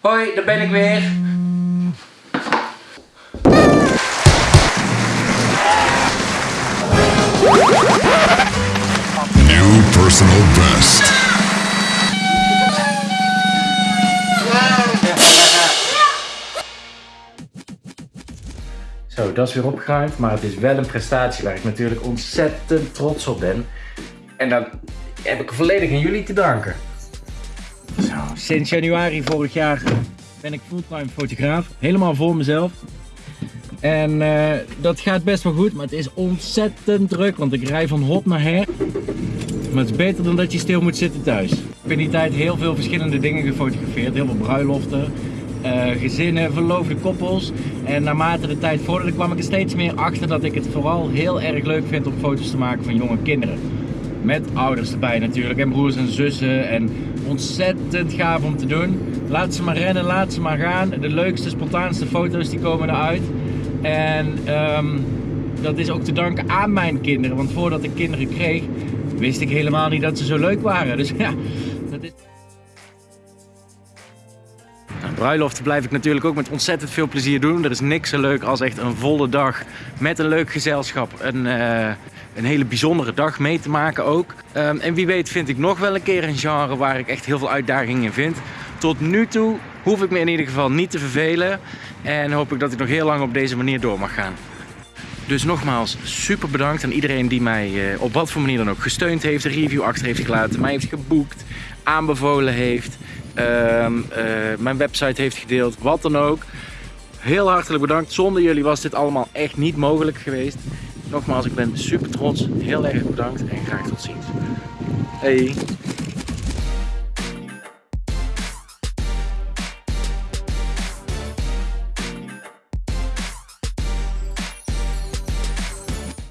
Hoi, daar ben ik weer. New personal best. Zo, dat is weer opgeruimd, maar het is wel een prestatie waar ik natuurlijk ontzettend trots op ben. En dat heb ik volledig aan jullie te danken. Sinds januari vorig jaar ben ik fulltime fotograaf, helemaal voor mezelf. En eh, dat gaat best wel goed, maar het is ontzettend druk, want ik rij van hop naar her. Maar het is beter dan dat je stil moet zitten thuis. Ik heb in die tijd heel veel verschillende dingen gefotografeerd, heel veel bruiloften, eh, gezinnen, verloofde koppels. En naarmate de tijd vorderde kwam ik er steeds meer achter dat ik het vooral heel erg leuk vind om foto's te maken van jonge kinderen. Met ouders erbij natuurlijk en broers en zussen en ontzettend gaaf om te doen. Laat ze maar rennen, laat ze maar gaan. De leukste, spontaanste foto's die komen eruit. En ehm, dat is ook te danken aan mijn kinderen, want voordat ik kinderen kreeg wist ik helemaal niet dat ze zo leuk waren. Dus ja, bruiloften blijf ik natuurlijk ook met ontzettend veel plezier doen. Er is niks zo leuk als echt een volle dag met een leuk gezelschap. Een, eh, een hele bijzondere dag mee te maken ook. Ehm, en wie weet vind ik nog wel een keer een genre waar ik echt heel veel uitdagingen in vind. Tot nu toe hoef ik me in ieder geval niet te vervelen. En hoop ik dat ik nog heel lang op deze manier door mag gaan. Dus nogmaals, super bedankt aan iedereen die mij eh, op wat voor manier dan ook gesteund heeft, een review achter heeft gelaten, mij heeft geboekt, aanbevolen heeft, mijn website heeft gedeeld, wat dan ook. Heel hartelijk bedankt. Zonder jullie was dit allemaal echt niet mogelijk geweest. Nogmaals, ik ben super trots. Heel erg bedankt en graag tot ziens. Hey.